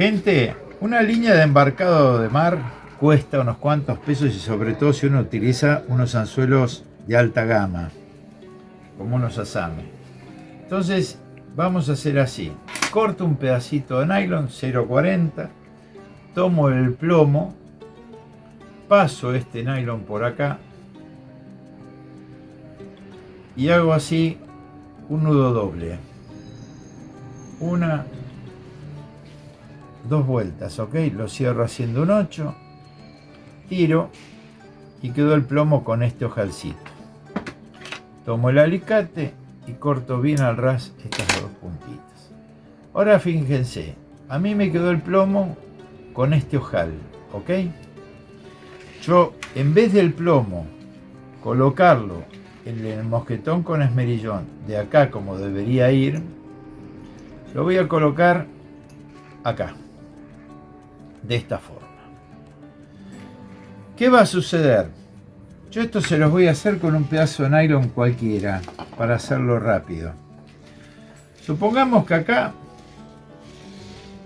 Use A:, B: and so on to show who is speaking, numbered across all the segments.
A: Gente, una línea de embarcado de mar cuesta unos cuantos pesos y sobre todo si uno utiliza unos anzuelos de alta gama, como unos asame. Entonces vamos a hacer así. Corto un pedacito de nylon 0.40, tomo el plomo, paso este nylon por acá y hago así un nudo doble. Una, dos vueltas, ¿ok? Lo cierro haciendo un 8, tiro y quedó el plomo con este ojalcito. Tomo el alicate y corto bien al ras estas dos puntitas. Ahora fíjense, a mí me quedó el plomo con este ojal, ¿ok? Yo, en vez del plomo, colocarlo en el mosquetón con esmerillón de acá como debería ir, lo voy a colocar acá, de esta forma. ¿Qué va a suceder? Yo esto se los voy a hacer con un pedazo de nylon cualquiera, para hacerlo rápido. Supongamos que acá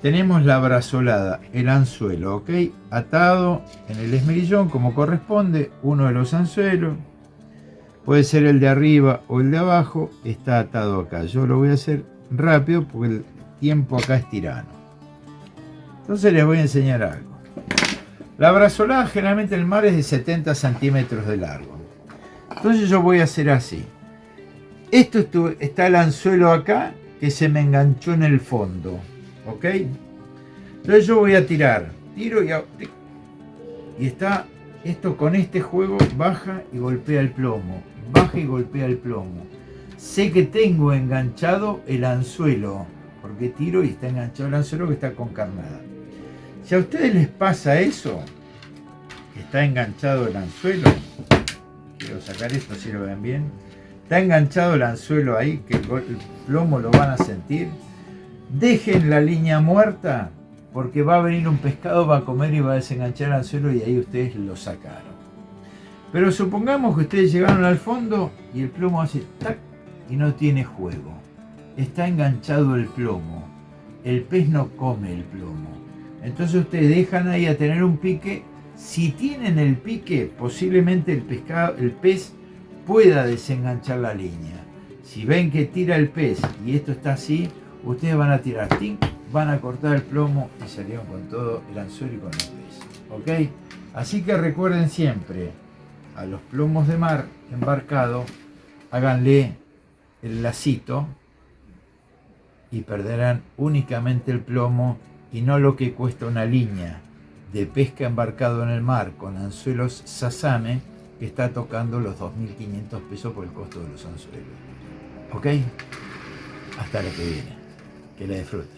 A: tenemos la brazolada, el anzuelo, ¿ok? Atado en el esmerillón como corresponde, uno de los anzuelos, puede ser el de arriba o el de abajo, está atado acá. Yo lo voy a hacer rápido porque el tiempo acá es tirano. Entonces les voy a enseñar algo. La brazolada generalmente en el mar es de 70 centímetros de largo. Entonces yo voy a hacer así. Esto está el anzuelo acá que se me enganchó en el fondo. ¿Ok? Entonces yo voy a tirar. Tiro y, y está esto con este juego baja y golpea el plomo. Baja y golpea el plomo. Sé que tengo enganchado el anzuelo. Porque tiro y está enganchado el anzuelo que está con carnada. Si a ustedes les pasa eso, está enganchado el anzuelo, quiero sacar esto si lo ven bien, está enganchado el anzuelo ahí, que el plomo lo van a sentir, dejen la línea muerta, porque va a venir un pescado, va a comer y va a desenganchar el anzuelo y ahí ustedes lo sacaron. Pero supongamos que ustedes llegaron al fondo y el plomo hace tac y no tiene juego. Está enganchado el plomo. El pez no come el plomo. Entonces ustedes dejan ahí a tener un pique. Si tienen el pique, posiblemente el, pescado, el pez pueda desenganchar la línea. Si ven que tira el pez y esto está así, ustedes van a tirar, van a cortar el plomo y salieron con todo el anzuelo y con el pez. ¿Ok? Así que recuerden siempre, a los plomos de mar embarcado, háganle el lacito y perderán únicamente el plomo y no lo que cuesta una línea de pesca embarcado en el mar con anzuelos sasame que está tocando los 2.500 pesos por el costo de los anzuelos. ¿Ok? Hasta la que viene. Que la disfruten.